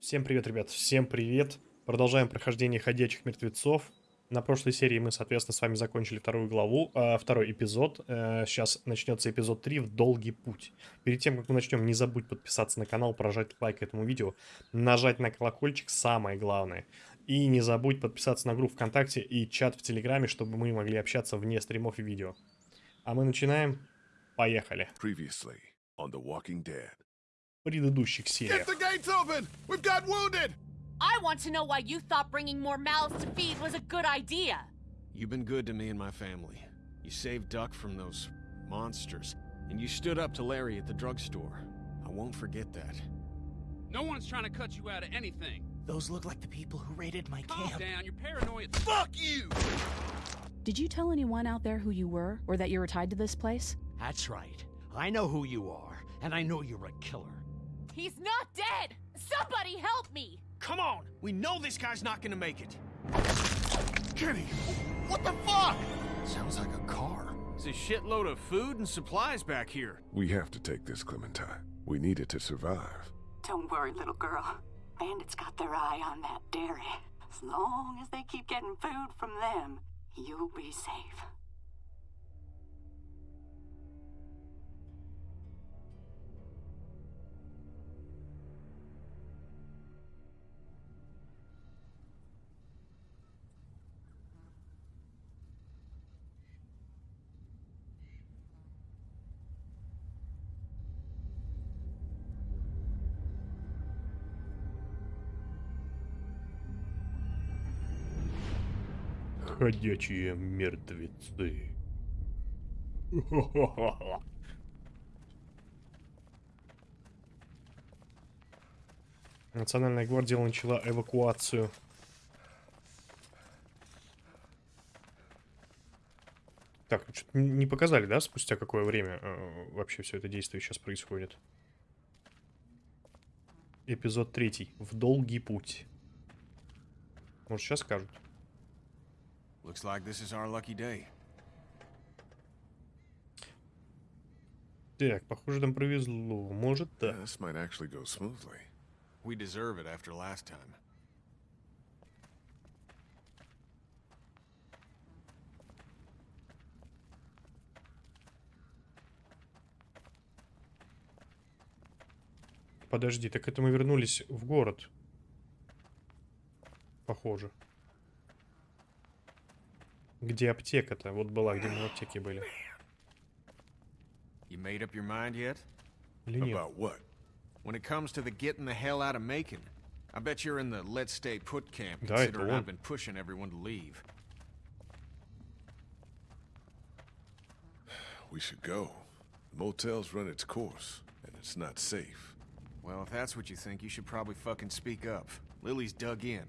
Всем привет, ребят, всем привет. Продолжаем прохождение «Ходячих мертвецов». На прошлой серии мы, соответственно, с вами закончили вторую главу, э, второй эпизод. Э, сейчас начнется эпизод 3 в «Долгий путь». Перед тем, как мы начнем, не забудь подписаться на канал, прожать лайк этому видео, нажать на колокольчик, самое главное. И не забудь подписаться на группу ВКонтакте и чат в Телеграме, чтобы мы могли общаться вне стримов и видео. А мы начинаем. Поехали. Previously on The Walking Dead. предыдущих сериях. I want to know why you thought bringing more mouths to feed was a good idea. You've been good to me and my family. You saved Duck from those monsters, and you stood up to Larry at the drugstore. I won't forget that. No one's trying to cut you out of anything. Those look like the people who raided my Calm camp. Calm down, you're paranoid. Fuck you! Did you tell anyone out there who you were, or that you were tied to this place? That's right. I know who you are, and I know you're a killer. He's not dead! Somebody help me! Come on! We know this guy's not gonna make it. Kenny! What the fuck? Sounds like a car. There's a shitload of food and supplies back here. We have to take this, Clementine. We need it to survive. Don't worry, little girl. Bandits got their eye on that dairy. As long as they keep getting food from them, you'll be safe. ходячие мертвецы. Национальная гвардия начала эвакуацию. Так, ну не показали, да, спустя какое время э, вообще все это действие сейчас происходит? Эпизод третий. В долгий путь. Может, сейчас скажут? Looks like this is our lucky day. Так, похоже, там повезло. Может, да. This might actually go smoothly. We deserve it after last time. Подожди, так это мы вернулись в город. Похоже. Где аптека-то? Вот была, где мы в аптеке были. You made up your mind yet? Или нет? About what? When it comes to the getting the hell out of Macon, I bet you're in the let's stay put camp, да, considering I've been pushing everyone to leave. We should go. The motel's run its course, and it's not safe. Well, if that's what you think, you should probably fucking speak up. Lily's dug in.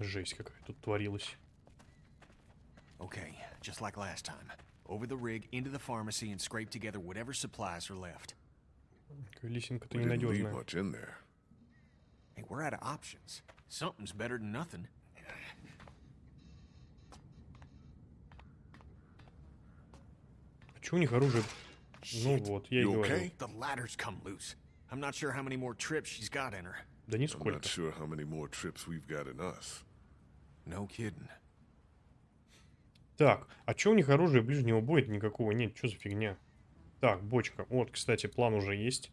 Жесть какая тут творилась. Okay, just like last time. Over the rig, into the pharmacy, and scrape together whatever supplies are left. Лисенка-то ненадежная. much in there. Hey, we're out of options. Something's better than nothing. А у них оружие? Ну вот, я и говорю. The ladder's come loose. I'm not sure how many more trips she's got in her. Да нисколько. I'm not sure how many more trips we've got in us. No kidding. Так, а чё у них оружие, ближнего боя никакого нет? Что за фигня? Так, бочка. Вот, кстати, план уже есть.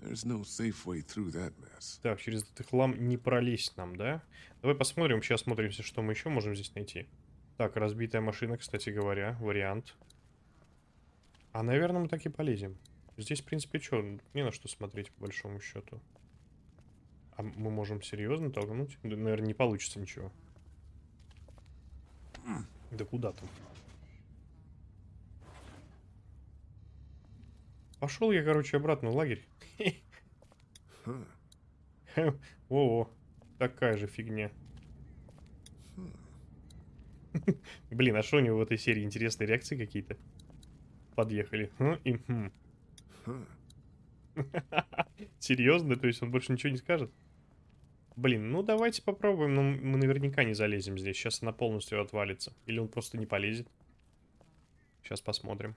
No safe way that mess. так, через этот хлам не пролезть нам, да? Давай посмотрим, сейчас смотримся, что мы еще можем здесь найти. Так, разбитая машина, кстати говоря, вариант. А, наверное, мы так и полезем. Здесь, в принципе, что, не на что смотреть, по большому счету. А мы можем серьезно толкнуть? наверное, не получится ничего. Да куда там? Пошел я, короче, обратно в лагерь. О, такая же фигня. Блин, а что у него в этой серии интересные реакции какие-то? Подъехали. Серьезно? То есть он больше ничего не скажет? Блин, ну давайте попробуем, но ну, мы наверняка не залезем здесь. Сейчас она полностью отвалится. Или он просто не полезет. Сейчас посмотрим.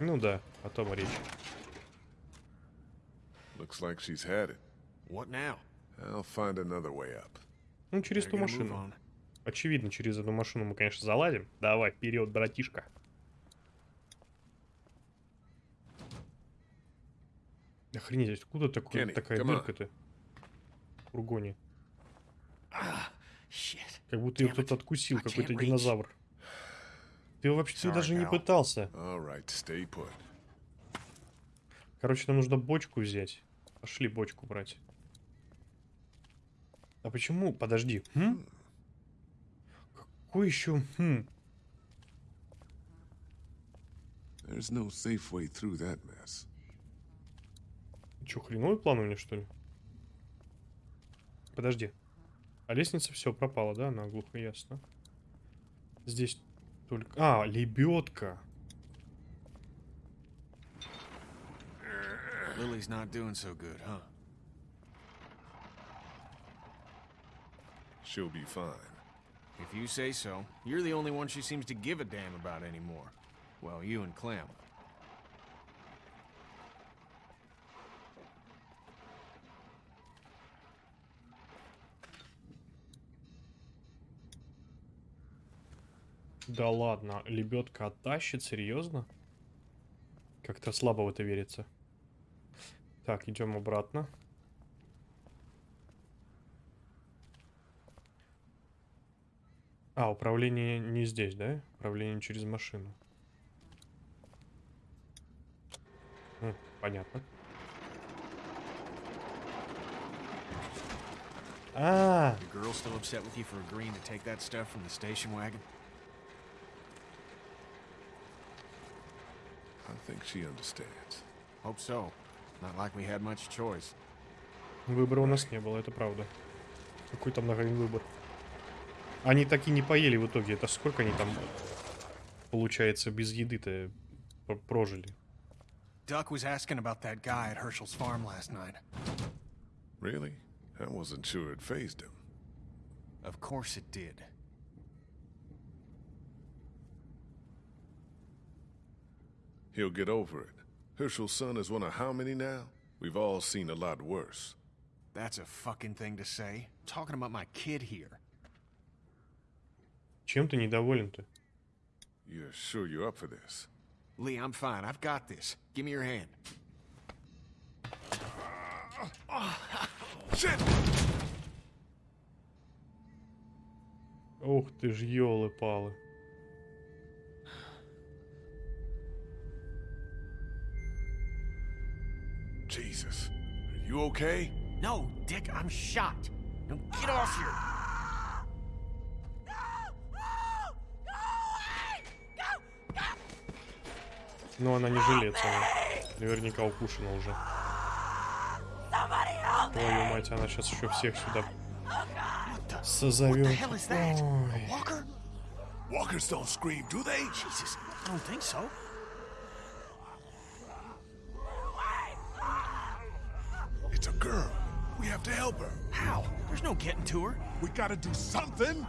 Ну да, о том и речь. Ну, через ту машину. Очевидно, через эту машину мы, конечно, заладим. Давай, вперед, братишка. Охренеть, откуда такой, Kenny, такая дырка-то? В фургоне. А, как будто ее кто-то откусил, а какой-то динозавр. Ты вообще Sorry, даже не пытался. Right, Короче, нам нужно бочку взять. Пошли бочку брать. А почему? Подожди. Хм? Какой еще? Хм. There's no safe way through that mess. Че, хреновый план у меня, что ли? Подожди. А лестница все пропала, да? Она глухо ясно. Здесь только... А, лебедка. Lily's not doing so good, huh? She'll be fine. If you say so. You're the only one she seems to give a damn about anymore. Well, you and Clem. Да ладно, лебедка оттащит, серьезно? Как-то слабо в это верится. Так, идем обратно. А, управление не здесь, да? Управление через машину. М, хм, понятно. А. -а, -а. think she understands. Hope so. Not like we had much choice. Выбора у нас не было, это правда. Какой там нагрен выбор? Они так и не поели в итоге. Это сколько они там, получается, без еды-то прожили? Duck was asking about that guy at Herschel's farm last night. Really? I wasn't sure it phased him. Of course it did. He'll get over it. Hershel's son is one of how many now? We've all seen a lot worse. That's a fucking thing to say. Talking about my kid here. Чем ты недоволен-то? You're sure you're up for this? Lee, I'm fine. I've got this. Give me your hand. shit! Ух ты ж, елы-палы. You okay? No, Dick, I'm shot. Now get off here. Но она не жилец, она наверняка укушена уже. Твою мать, она сейчас еще всех сюда созовет. Walkers don't scream, do they? Jesus, I don't think so. getting to her. We gotta do something.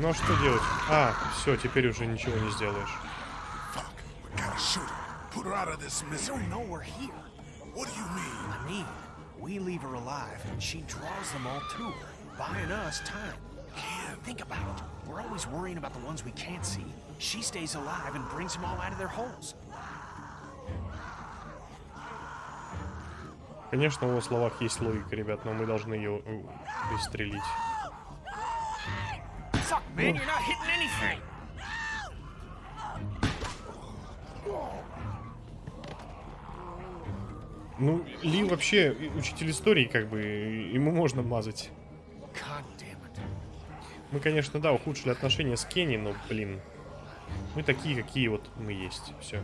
Ну что делать? А, все, теперь уже ничего не сделаешь. We gotta shoot her. Put her out of this know we're here. What do you mean? we leave her alive, and she draws them all to her, buying us time. think about it. We're always worrying about the ones we can't see. She stays alive and brings them all out of their holes. Конечно, в его словах есть логика, ребят, но мы должны ее э, пристрелить. Ну, Ли вообще учитель истории, как бы, ему можно мазать. Мы, конечно, да, ухудшили отношения с Кенни, но, блин, мы такие, какие вот мы есть. Все.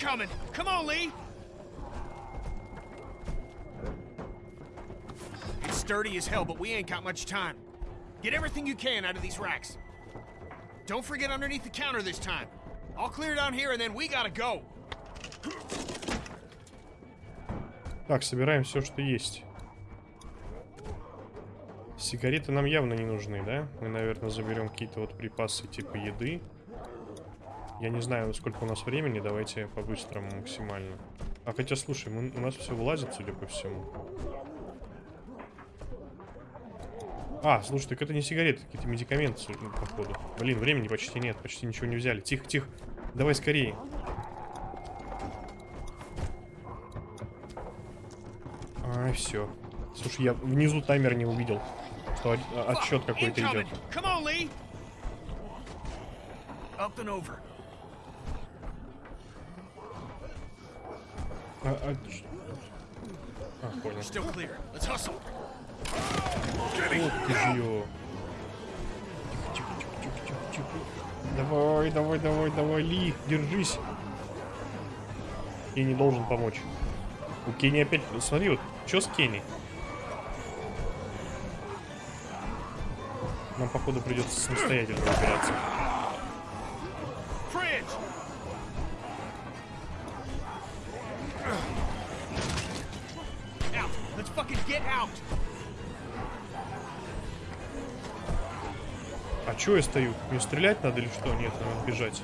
coming. Come on, Lee. It's sturdy as hell, but we ain't got much time. Get everything you can out of these racks. Don't forget underneath the counter this time. I'll clear down here and then we gotta go. Так, собираем все, что есть. Сигареты нам явно не нужны, да? Мы, наверное, заберем какие-то вот припасы типа еды. Я не знаю, сколько у нас времени, давайте по-быстрому максимально. А хотя, слушай, мы, у нас все вылазит, судя по всему. А, слушай, так это не сигареты, какие-то медикаменты, походу. Блин, времени почти нет, почти ничего не взяли. Тихо, тихо, давай скорее. А, все. Слушай, я внизу таймер не увидел, что отсчет какой-то идет. А, а... а понял. Вот ты же Давай, давай, давай, давай, Ли, держись. И не должен помочь. У Кенни опять... Смотри, вот, что с Кенни? Нам, походу, придется самостоятельно выбираться. Чего я стою? Мне стрелять надо или что? Нет, надо бежать.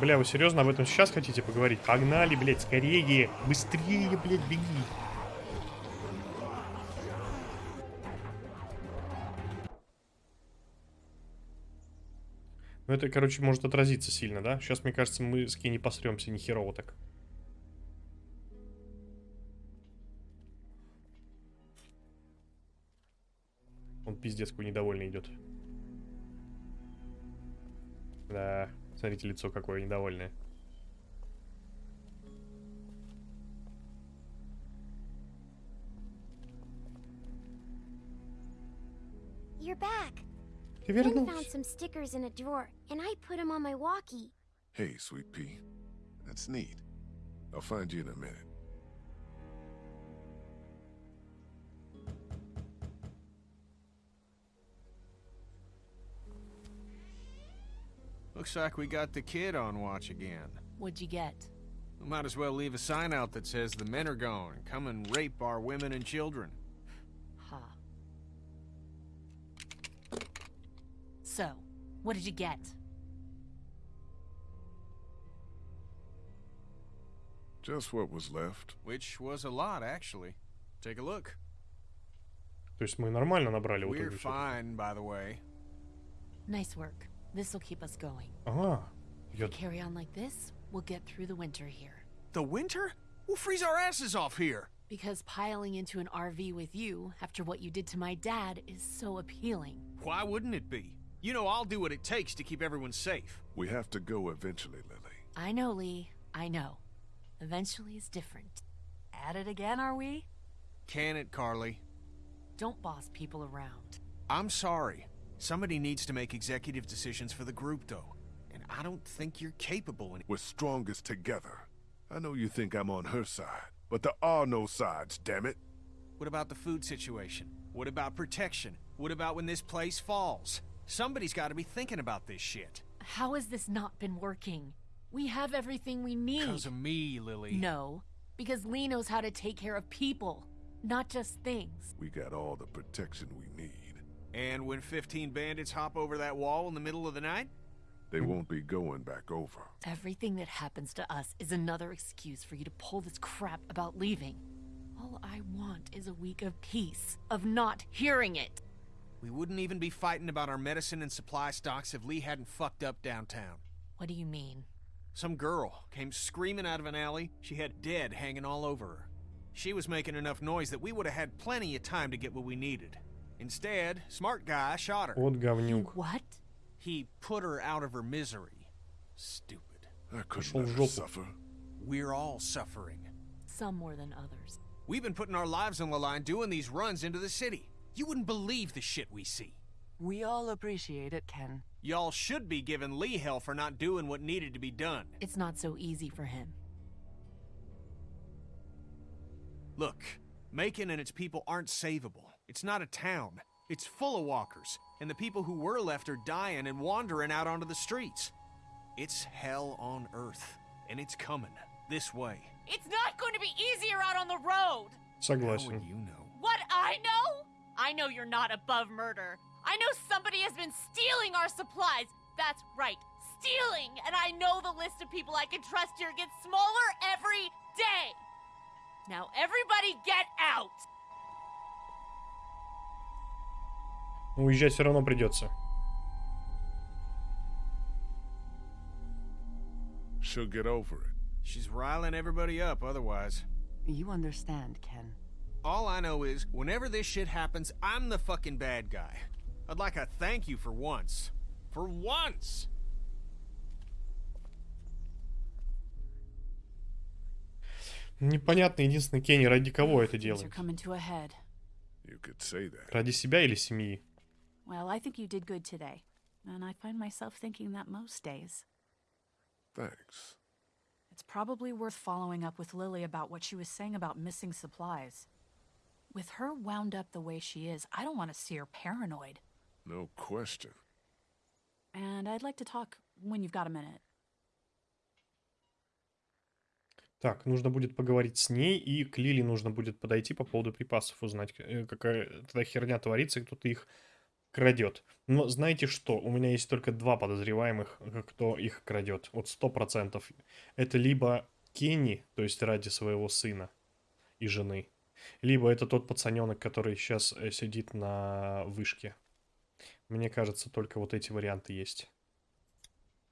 Бля, вы серьезно об этом сейчас хотите поговорить? Погнали, блядь, скорее. Быстрее, блядь, беги. Ну это, короче, может отразиться сильно, да? Сейчас, мне кажется, мы с Кей не посремся, ни херово так. Он пиздец какой недовольный идет. You're back. I found some stickers in a drawer, and I put them on my walkie. Hey, sweet pea. That's neat. I'll find you in a minute. Looks like we got the kid on watch again. What'd you get? We might as well leave a sign out that says the men are gone. Come and rape our women and children. Huh. So, what did you get? Just what was left. Which was a lot, actually. Take a look. We're fine, by the way. Nice work. This will keep us going. Ah. If we carry on like this, we'll get through the winter here. The winter? We'll freeze our asses off here. Because piling into an RV with you, after what you did to my dad, is so appealing. Why wouldn't it be? You know I'll do what it takes to keep everyone safe. We have to go eventually, Lily. I know, Lee. I know. Eventually is different. At it again, are we? Can it, Carly? Don't boss people around. I'm sorry. Somebody needs to make executive decisions for the group, though. And I don't think you're capable We're strongest together. I know you think I'm on her side, but there are no sides, damn it. What about the food situation? What about protection? What about when this place falls? Somebody's got to be thinking about this shit. How has this not been working? We have everything we need. Because of me, Lily. No, because Lee knows how to take care of people, not just things. We got all the protection we need. And when 15 bandits hop over that wall in the middle of the night? They won't be going back over. Everything that happens to us is another excuse for you to pull this crap about leaving. All I want is a week of peace, of not hearing it. We wouldn't even be fighting about our medicine and supply stocks if Lee hadn't fucked up downtown. What do you mean? Some girl came screaming out of an alley. She had dead hanging all over her. She was making enough noise that we would have had plenty of time to get what we needed. Instead, smart guy shot her. Вот говнюк. What? He put her out of her misery. Stupid. I couldn't suffer. We're all suffering. Some more than others. We've been putting our lives on the line doing these runs into the city. You wouldn't believe the shit we see. We all appreciate it, Ken. Y'all should be giving Lee hell for not doing what needed to be done. It's not so easy for him. Look, Macon and its people aren't savable. It's not a town. It's full of walkers, and the people who were left are dying and wandering out onto the streets. It's hell on earth, and it's coming this way. It's not going to be easier out on the road. Second How would you know? What I know? I know you're not above murder. I know somebody has been stealing our supplies. That's right, stealing. And I know the list of people I can trust here gets smaller every day. Now everybody get out. Уезжать все равно придется. She'll get over it. She's riling everybody up otherwise. You understand, Ken. All I know is, whenever this shit happens, I'm the fucking bad guy. I'd like a thank you for once. For once! Непонятно, единственное, Кенни, ради кого это делает? Ради себя или семьи? Well, I think you did good today, and I find myself thinking that most days. Thanks. It's probably worth following up with Lily about what she was saying about missing supplies. With her wound up the way she is, I don't want to see her paranoid. No question. And I'd like to talk when you've got a minute. Так, нужно будет поговорить с ней, и к Лили нужно будет подойти по поводу припасов, узнать, э, какая тогда херня творится, и кто-то их крадет. Но знаете что, у меня есть только два подозреваемых, э, кто их крадет. Вот сто процентов. Это либо Кенни, то есть ради своего сына и жены, либо это тот пацаненок, который сейчас э, сидит на вышке. Мне кажется, только вот эти варианты есть.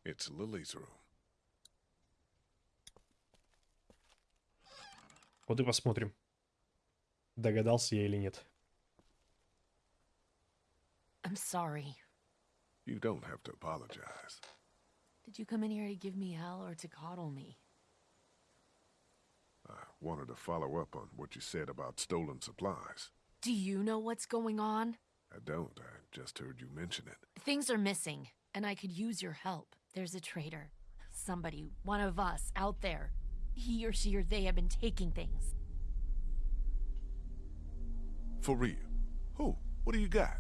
It's Lily's room. Вот и посмотрим, догадался я или нет. I'm sorry. You don't have to apologize. Did you come in here to give me hell or to coddle me? I wanted to follow up on what you said about stolen supplies. Do you know what's going on? I don't. I just heard you mention it. Things are missing, and I could use your help. There's a traitor. Somebody, one of us, out there. He or she or they have been taking things. For real? Who? What do you got?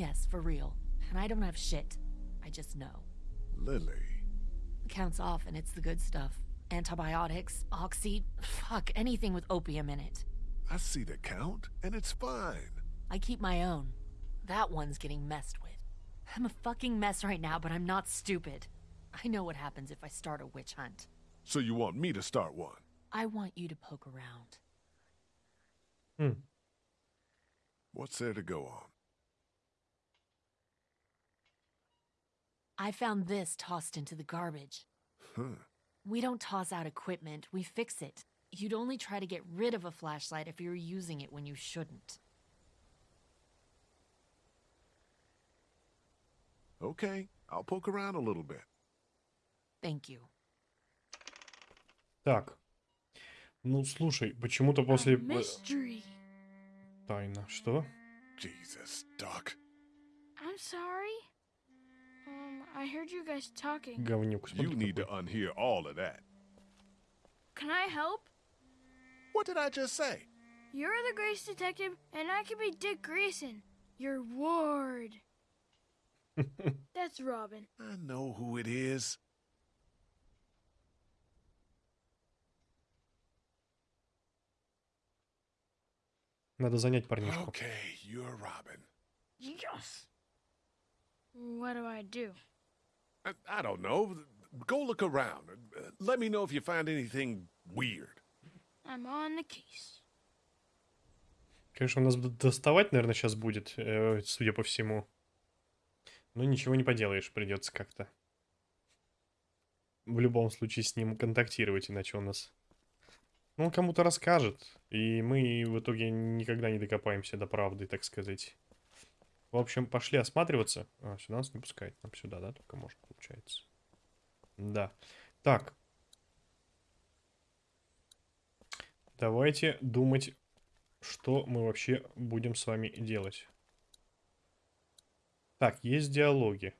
Yes, for real. And I don't have shit. I just know. Lily. The count's off and it's the good stuff. Antibiotics, oxy, fuck, anything with opium in it. I see the count, and it's fine. I keep my own. That one's getting messed with. I'm a fucking mess right now, but I'm not stupid. I know what happens if I start a witch hunt. So you want me to start one? I want you to poke around. Hmm. What's there to go on? I found this tossed into the garbage. Huh. We don't toss out equipment, we fix it. You'd only try to get rid of a flashlight if you were using it when you shouldn't. Okay, I'll poke around a little bit. Thank you. Так. Ну, слушай, почему-то после... Э, тайна. Что? Jesus, Duck. I'm sorry. Um, I heard you guys talking. You need to unhear all of that. Can I help? What did I just say? You're the Grace Detective, and I can be Dick Grayson, your ward. That's Robin. I know who it is. Надо занять парнишку. Okay, you're Robin. Yes. What do I do? I, I don't know. Go look around. Let me know if you find anything weird. I'm on the case. Конечно, нас доставать, наверное, сейчас будет, э, судя по всему. Но ничего не поделаешь, придется как-то. В любом случае с ним контактировать, иначе он нас... Ну, он кому-то расскажет, и мы в итоге никогда не докопаемся до правды, так сказать. В общем, пошли осматриваться. А, сюда нас не пускает. Нам сюда, да, только можно, получается. Да. Так. Давайте думать, что мы вообще будем с вами делать. Так, есть диалоги.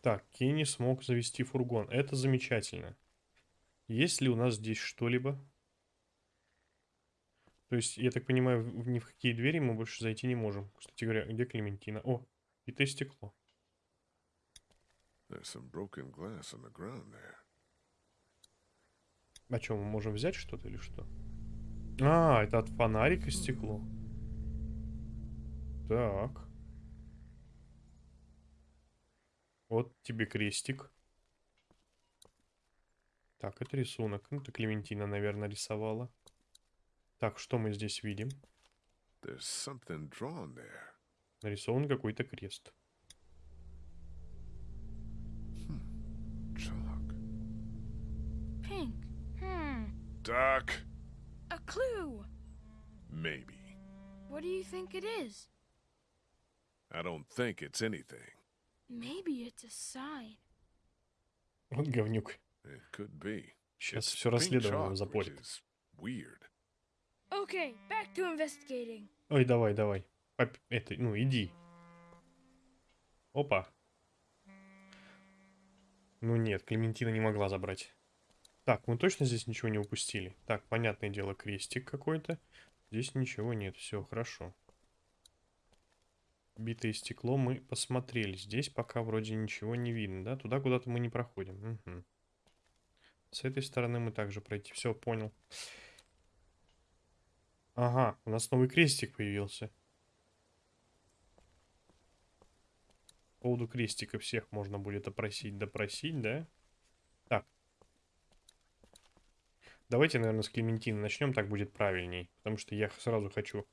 Так, Кенни смог завести фургон. Это замечательно. Есть ли у нас здесь что-либо? То есть, я так понимаю, ни в какие двери мы больше зайти не можем. Кстати говоря, где Клементина? О, и ты стекло. О а чем мы можем взять что-то или что? А, это от фонарика стекло. Так. Вот тебе крестик. Так, это рисунок. Ну, это Клементина, наверное, рисовала. Так, что мы здесь видим? Нарисован какой-то крест. Хм, хм. Так. A clue. Maybe. What do you think it is? I don't think it's anything. Maybe it's a sign. Вот говнюк. It could be. Сейчас все расследование запорит. Weird. Okay, back to investigating. Ой, давай, давай. Поп это, ну, иди. Опа. Ну нет, Клементина не могла забрать. Так, мы точно здесь ничего не упустили? Так, понятное дело, крестик какой-то. Здесь ничего нет, все хорошо. Битое стекло мы посмотрели. Здесь пока вроде ничего не видно, да? Туда куда-то мы не проходим. Угу. С этой стороны мы также пройти. Все, понял. Понял. Ага, у нас новый крестик появился. По поводу крестика всех можно будет опросить, допросить, да? Так. Давайте, наверное, с Клементины начнем, так будет правильней. Потому что я сразу хочу...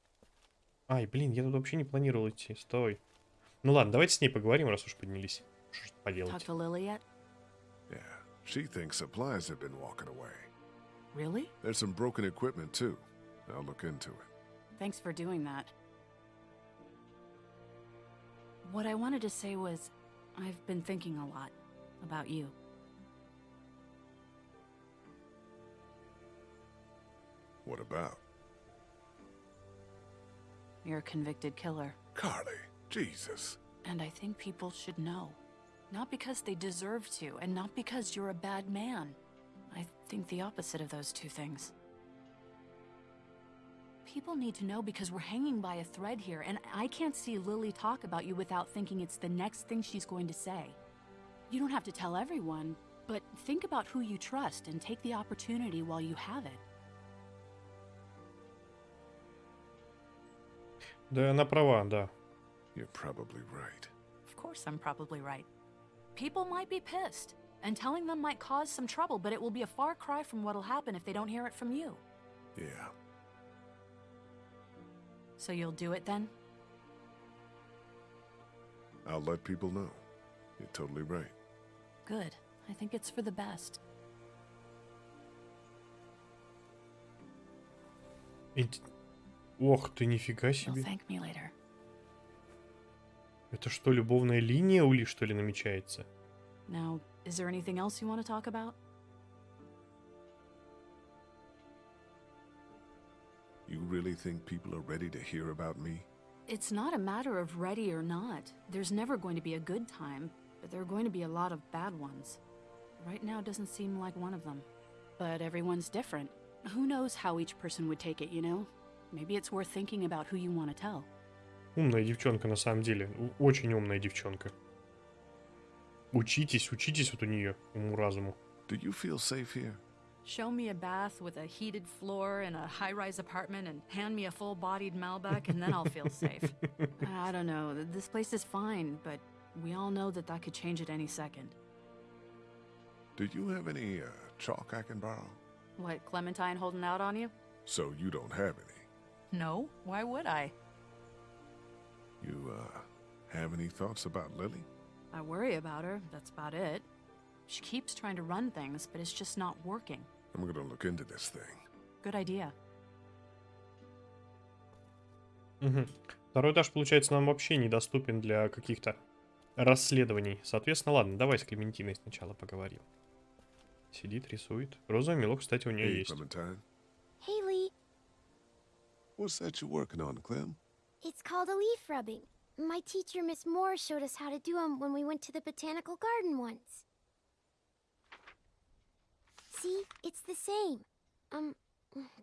Ай, блин, я тут вообще не планировал идти, стой. Ну ладно, давайте с ней поговорим, раз уж поднялись. Что ж поделать. She thinks supplies have I'll look into it. Thanks for doing that. What I wanted to say was, I've been thinking a lot about you. What about? You're a convicted killer. Carly, Jesus. And I think people should know. Not because they deserve to, and not because you're a bad man. I think the opposite of those two things. People need to know because we're hanging by a thread here, and I can't see Lily talk about you without thinking it's the next thing she's going to say. You don't have to tell everyone, but think about who you trust and take the opportunity while you have it. You're probably right. Of course I'm probably right. People might be pissed, and telling them might cause some trouble, but it will be a far cry from what'll happen if they don't hear it from you. Yeah. So you'll do it then? I'll let people know. You're totally right. Good. I think it's for the best. Ох ты, нифига себе. Это что, любовная линия у Ли, что ли, намечается? Now, is there anything else you want to talk about? really think people are ready to hear about me? It's not a matter of ready or not. There's never going to be a good time, but there are going to be a lot of bad ones. Right now doesn't seem like one of them. But everyone's different. Who knows how each person would take it, you know? Maybe it's worth thinking about who you want to tell. Умная девчонка на самом деле. Очень умная девчонка. Учитесь, учитесь вот у нее уму-разуму. Do you feel safe here? Show me a bath with a heated floor in a high rise apartment and hand me a full bodied Malbec, and then I'll feel safe. I don't know. This place is fine, but we all know that that could change at any second. Do you have any uh, chalk I can borrow? What, Clementine holding out on you? So you don't have any? No, why would I? You, uh, have any thoughts about Lily? I worry about her, that's about it. She keeps trying to run things, but it's just not working. I'm gonna look into this thing. Good idea. Угу. Второй этаж, получается, нам вообще недоступен для каких-то расследований. Соответственно, ладно, давай с Клементиной сначала поговорим. Сидит, рисует. Розовый мелок, кстати, у нее hey, есть. Clementine. Hey, Lee. What's that you're working on, Clem? It's called a leaf rubbing. My teacher, Miss Moore, showed us how to do them when we went to the botanical garden once. See? It's the same. Um,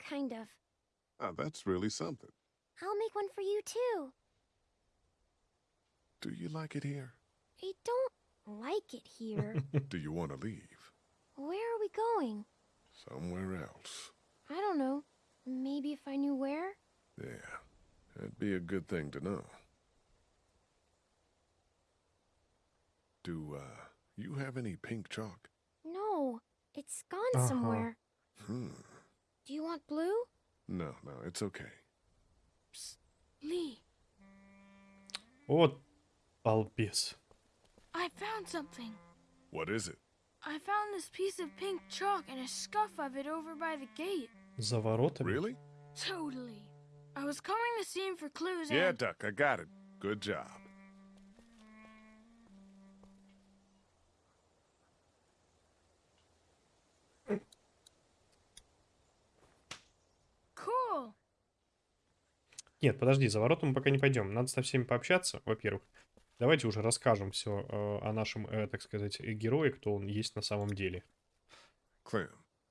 kind of. Oh, that's really something. I'll make one for you, too. Do you like it here? I don't like it here. Do you want to leave? Where are we going? Somewhere else. I don't know. Maybe if I knew where? Yeah, that'd be a good thing to know. Do, uh, you have any pink chalk? No, it's gone uh -huh. somewhere. Hmm. Do you want blue? No, no, it's okay. Psst, Lee. What? Balbius. I found something. What is it? I found this piece of pink chalk and a scuff of it over by the gate. За Really? Totally. I was combing the scene for clues Yeah, Duck, I got it. Good job. Нет, подожди, за ворота мы пока не пойдем. Надо со всеми пообщаться, во-первых. Давайте уже расскажем все о нашем, так сказать, герое, кто он есть на самом деле. Clem,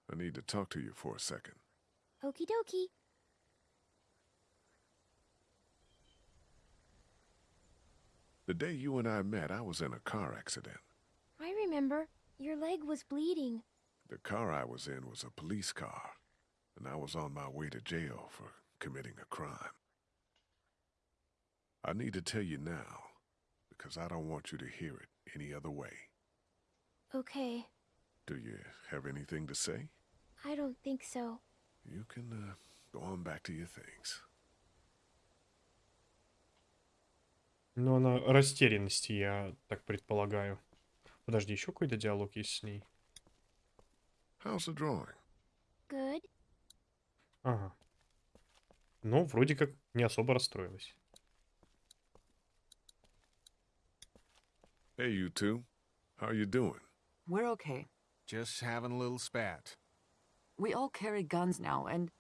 I need to talk to you for a second. Okie dokie. The day you and I met, I was in a car accident. I remember. Your leg was bleeding. The car I was in was a police car, and I was on my way to jail for committing a crime. I need to tell you now, because I don't want you to hear it any other way. Okay. Do you have anything to say? I don't think so. You can uh, go on back to your things. Но она растерянности, я так предполагаю. Подожди, еще какой-то диалог есть с ней. How's the drawing? Good. Ага. Ну, вроде как не особо расстроилась. Hey, you two. How you doing? We're okay. Just having a little spat. We all carry guns now, and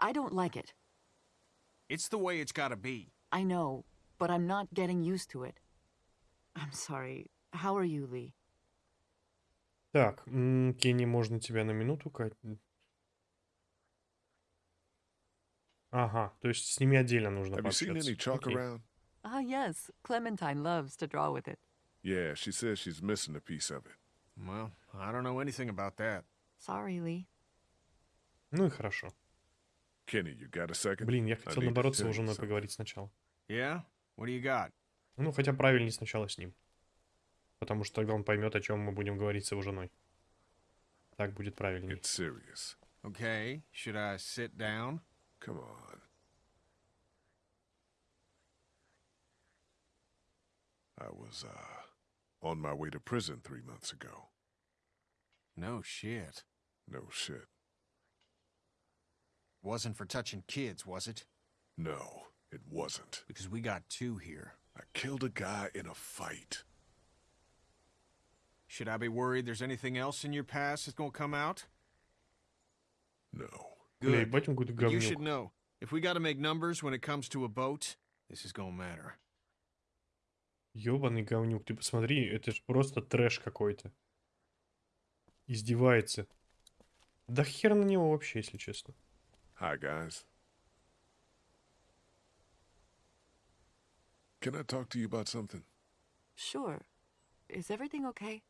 I don't like it. It's the way it's gotta be. I know, but I'm not getting used to it. I'm sorry. How are you, Lee? Так, Кенни, можно тебя на минуту, Кать? Ага, то есть с ними отдельно нужно Have you seen any chalk around? Ah, yes. Clementine loves to draw with it. Yeah, she says she's missing a piece of it. Well, I don't know anything about that. Sorry, Lee. Ну и хорошо. Kenny, you got a second? Блин, я хотел наоборот с его женой поговорить сначала. Yeah? What do you got? Ну, хотя правильнее сначала с ним. Потому что тогда он поймет, о чем мы будем говорить с его женой. Так будет правильнее. It's serious. Okay, should I sit down? Come on. I was, uh... on my way to prison three months ago. No shit. No shit. Wasn't for touching kids, was it? No, it wasn't. Because we got two here. I killed a guy in a fight. Should I be worried there's anything else in your past that's gonna come out? No. Good. You should know. If we gotta make numbers when it comes to a boat, this is gonna matter. Ёбаный говнюк, ты посмотри, это же просто трэш какой-то. Издевается. Да хер на него вообще, если честно. Hi, guys. Can I talk to you about something? Sure. Is everything okay?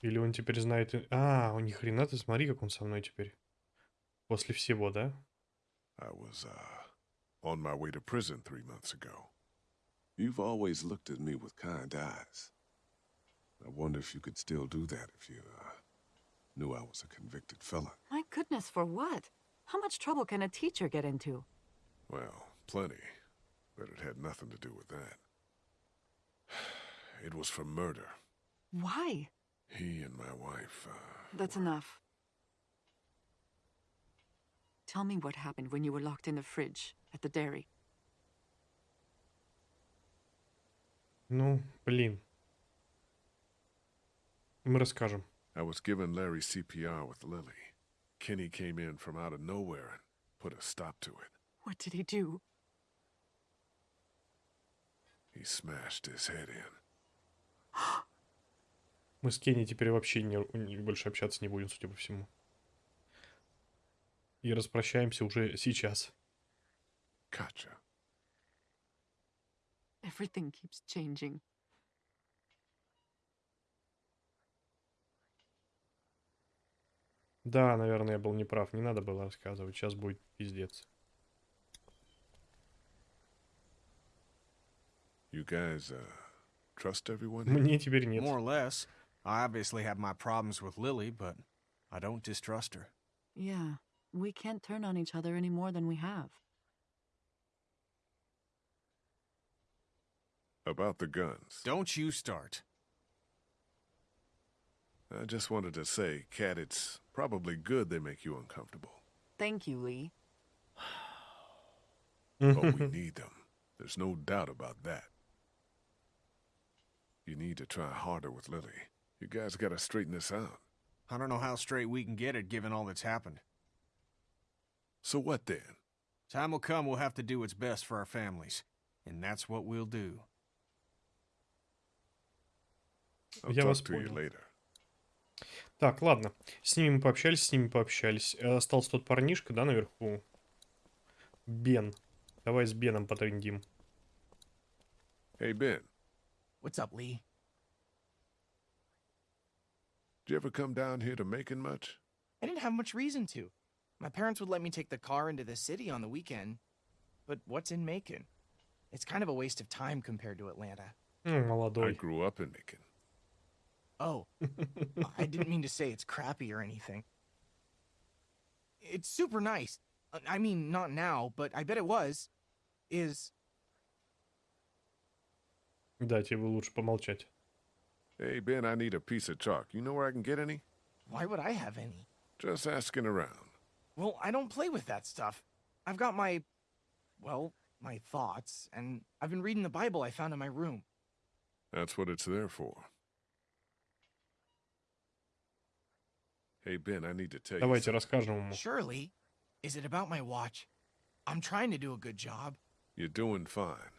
Или он теперь знает... А, у них хрена ты, смотри, как он со мной теперь. После всего, да? I was, uh, on my way to prison three months ago. You've always looked at me with kind eyes. I wonder if you could still do that if you, uh, knew I was a convicted felon. My goodness, for what? How much trouble can a teacher get into? Well, plenty. But it had nothing to do with that. It was for murder. Why? He and my wife, uh, That's were... enough. Tell me what happened when you were locked in the fridge at the dairy. Ну, блин. Мы расскажем. I was giving Larry CPR with Lily. Kenny came in from out of nowhere and put a stop to it. What did he do? He smashed his head in. Мы с Кенни теперь вообще не, не, больше общаться не будем, судя по всему. и распрощаемся уже сейчас. Gotcha. Everything keeps changing. Да, наверное, я был неправ. Не надо было рассказывать. Сейчас будет пиздец. You guys, uh, trust everyone? Мне теперь нет. More or less. I obviously have my problems with Lily, but I don't distrust her. Yeah, we can't turn on each other any more than we have. About the guns. Don't you start. I just wanted to say, Cat, it's probably good they make you uncomfortable. Thank you, Lee. but we need them. There's no doubt about that. You need to try harder with Lily. You guys gotta straighten this out. I don't know how straight we can get it given all that's happened. So what then? Time will come we'll have to do what's best for our families. And that's what we'll do. I'll Я вас понял. Так, ладно. С ними мы пообщались, с ними пообщались. Э, остался тот парнишка, да, наверху? Бен. Давай с Беном потрендим. Hey, Ben. What's up, Lee? Did you ever come down here to Macon much? I didn't have much reason to. My parents would let me take the car into the city on the weekend, but what's in Macon? It's kind of a waste of time compared to Atlanta. Hmm, I grew up in Macon. Oh, I didn't mean to say it's crappy or anything. It's super nice. I mean, not now, but I bet it was. Is... Да, тебе лучше помолчать. Hey, Ben, I need a piece of chalk. You know where I can get any? Why would I have any? Just asking around. Well, I don't play with that stuff. I've got my, well, my thoughts, and I've been reading the Bible I found in my room. That's what it's there for. Hey, Ben, I need to tell Давайте you расскажем ему. Surely. Is it about my watch? I'm trying to do a good job. You're doing fine.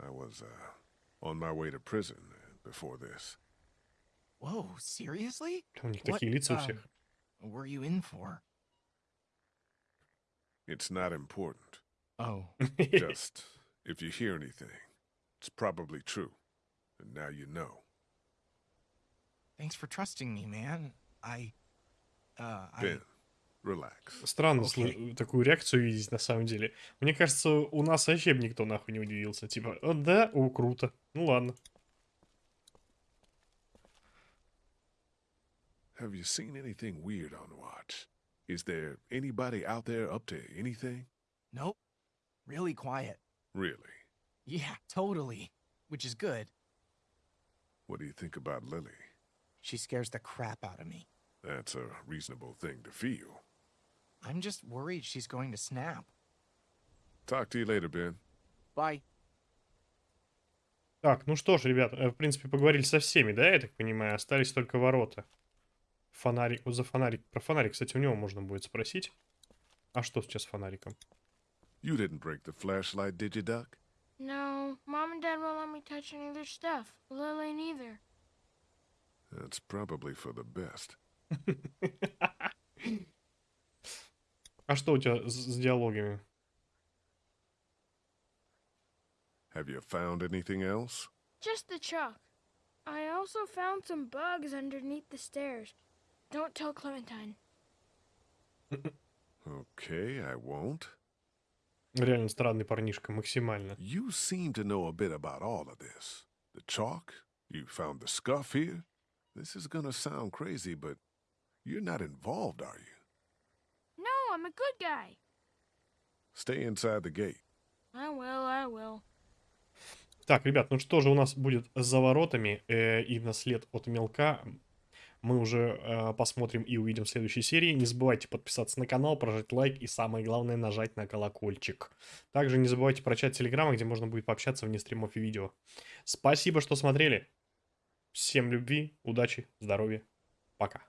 I was, uh, on my way to prison before this. Whoa, seriously? What? What were you in for? It's not important. Oh. Just, if you hear anything, it's probably true. And now you know. Thanks for trusting me, man. I... Uh, I... Ben, relax. Странно okay. такую реакцию видеть, на самом деле. Мне кажется, у нас вообще никто нахуй не удивился. Типа, да, о, круто. Ну ладно. Have you seen anything weird on watch? Is there anybody out there up to anything? Nope. Really quiet. Really? Yeah, totally. Which is good. What do you think about Lily? She scares the crap out of me. That's a reasonable thing to feel. I'm just worried she's going to snap. Talk to you later, Ben. Bye. Так, ну что ж, ребят, э, в принципе, поговорили со всеми, да, я так понимаю? Остались только ворота. Фонарик, вот за фонарик. Про фонарик, кстати, у него можно будет спросить. А что сейчас с фонариком? You didn't break the flashlight, did you, Duck? No, Mom and Dad won't let me touch any of their stuff. Lily neither. That's probably for the best. а что у тебя с, с диалогами? Have you found anything else? Just the chalk. I also found some bugs underneath the stairs. Don't tell Clementine. okay, I won't. Реально странный парнишка, максимально. You seem to know a bit about all of this. The chalk, you found the scuff here. This is gonna sound crazy, but you're not involved, are you? No, I'm a good guy. Stay inside the gate. I will, I will. Так, ребят, ну что же у нас будет за воротами э, и наслед от мелка мы уже э, посмотрим и увидим в следующей серии. Не забывайте подписаться на канал, прожать лайк и самое главное нажать на колокольчик. Также не забывайте про чат Телеграма, где можно будет пообщаться вне стримов и видео. Спасибо, что смотрели. Всем любви, удачи, здоровья. Пока.